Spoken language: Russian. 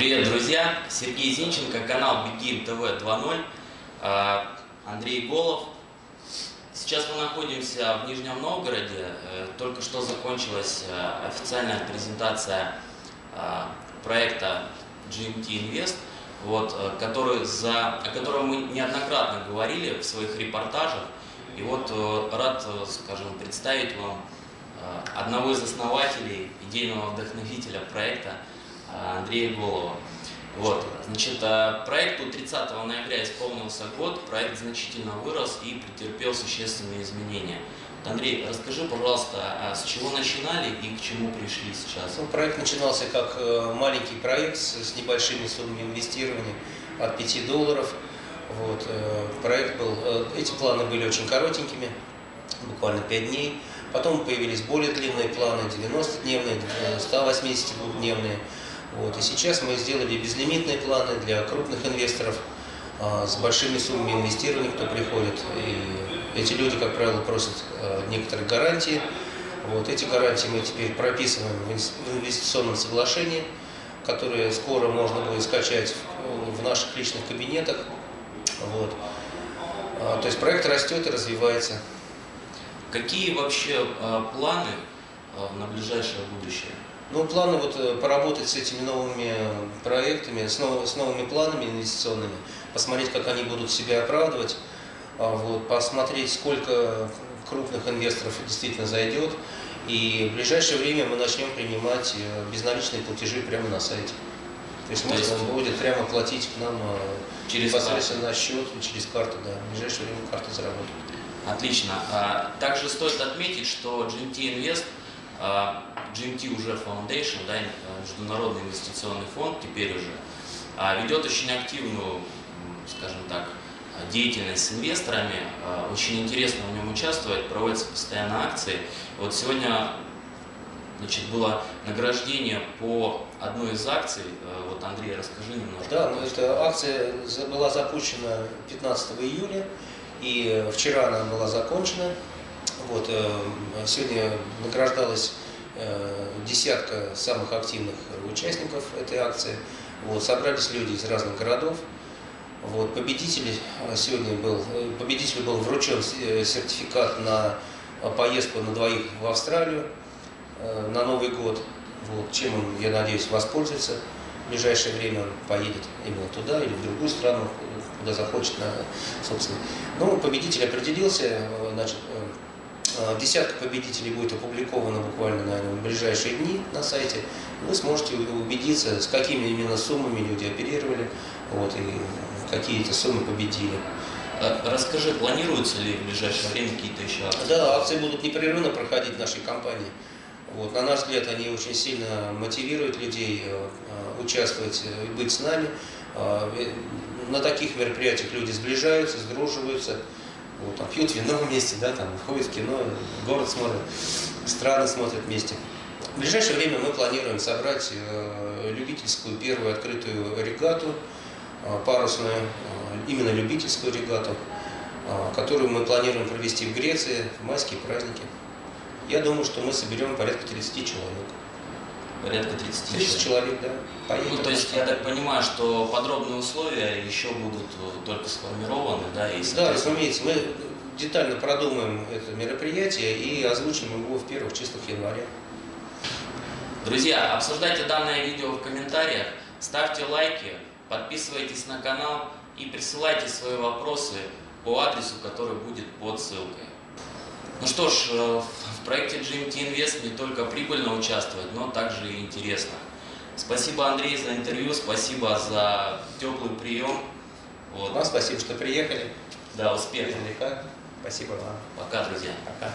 Привет, друзья! Сергей Зинченко, канал Бегим ТВ 2.0, а, Андрей Голов. Сейчас мы находимся в Нижнем Новгороде. Э, только что закончилась э, официальная презентация а, проекта GMT Invest, вот, э, который за, о котором мы неоднократно говорили в своих репортажах. И вот рад, скажем, представить вам одного из основателей, идейного вдохновителя проекта – Андрея Голова. Вот, значит, а, проекту 30 ноября исполнился год, проект значительно вырос и претерпел существенные изменения. Андрей, расскажи, пожалуйста, а с чего начинали и к чему пришли сейчас? Ну, проект начинался как э, маленький проект с небольшими суммами инвестирования от 5 долларов. Вот, э, проект был, э, эти планы были очень коротенькими, буквально 5 дней. Потом появились более длинные планы, 90-дневные, 182-дневные. Вот. И сейчас мы сделали безлимитные планы для крупных инвесторов а, с большими суммами инвестирования, кто приходит. И эти люди, как правило, просят а, некоторые гарантии. Вот. Эти гарантии мы теперь прописываем в инвестиционном соглашении, которое скоро можно будет скачать в, наших личных кабинетах. Вот. А, то есть проект растет и развивается. Какие вообще планы на ближайшее будущее? Ну, планы вот э, поработать с этими новыми проектами, с, нов, с новыми планами инвестиционными, посмотреть, как они будут себя оправдывать, а, вот, посмотреть, сколько крупных инвесторов действительно зайдет. И в ближайшее время мы начнем принимать э, безналичные платежи прямо на сайте. То есть То можно есть... будет прямо платить к нам э, через непосредственно на счет, через карту, да. В ближайшее время карта заработает. Отлично. А, также стоит отметить, что GMT Invest GMT уже Foundation, да, Международный инвестиционный фонд теперь уже, а, ведет очень активную, скажем так, деятельность с инвесторами. А, очень интересно в нем участвовать, проводятся постоянно акции. Вот сегодня значит, было награждение по одной из акций. Вот, Андрей, расскажи немножко. Да, ну, эта акция была запущена 15 июля, и вчера она была закончена. Вот, э, сегодня награждалась э, десятка самых активных участников этой акции. Вот, собрались люди из разных городов. Вот, победитель э, сегодня был, победителю был вручен сертификат на поездку на двоих в Австралию на Новый год, вот, чем он, я надеюсь, воспользуется. В ближайшее время он поедет именно туда или в другую страну, куда захочет, собственно. Ну, победитель определился, значит, десятка победителей будет опубликована буквально, наверное, в ближайшие дни на сайте. Вы сможете убедиться, с какими именно суммами люди оперировали, вот, и какие эти суммы победили. А расскажи, планируются ли в ближайшее время какие-то еще акции? Да, акции будут непрерывно проходить в нашей компании. Вот, на наш взгляд, они очень сильно мотивируют людей э, э, участвовать и быть с нами. На таких мероприятиях люди сближаются, сдруживаются вот, там, пьют вино вместе, да, там, ходят в кино, город смотрят, страны смотрят вместе. В ближайшее время мы планируем собрать э, любительскую первую открытую регату, э, парусную, э, именно любительскую регату, э, которую мы планируем провести в Греции в майские праздники. Я думаю, что мы соберем порядка 30 человек. Порядка 30 30 человек, да. Поедем. Ну, то есть я так понимаю, что подробные условия еще будут э, только сформированы, да? И, да, разумеется. Мы детально продумаем это мероприятие и озвучим его в первых числах января. Друзья, обсуждайте данное видео в комментариях, ставьте лайки, подписывайтесь на канал и присылайте свои вопросы по адресу, который будет под ссылкой. Ну что ж, э, в проекте GMT Invest не только прибыльно участвовать, но также и интересно. Спасибо, Андрей, за интервью, спасибо за теплый прием. Вот. Вам спасибо, что приехали. Да, успехов. Спасибо вам. Пока, друзья. Пока.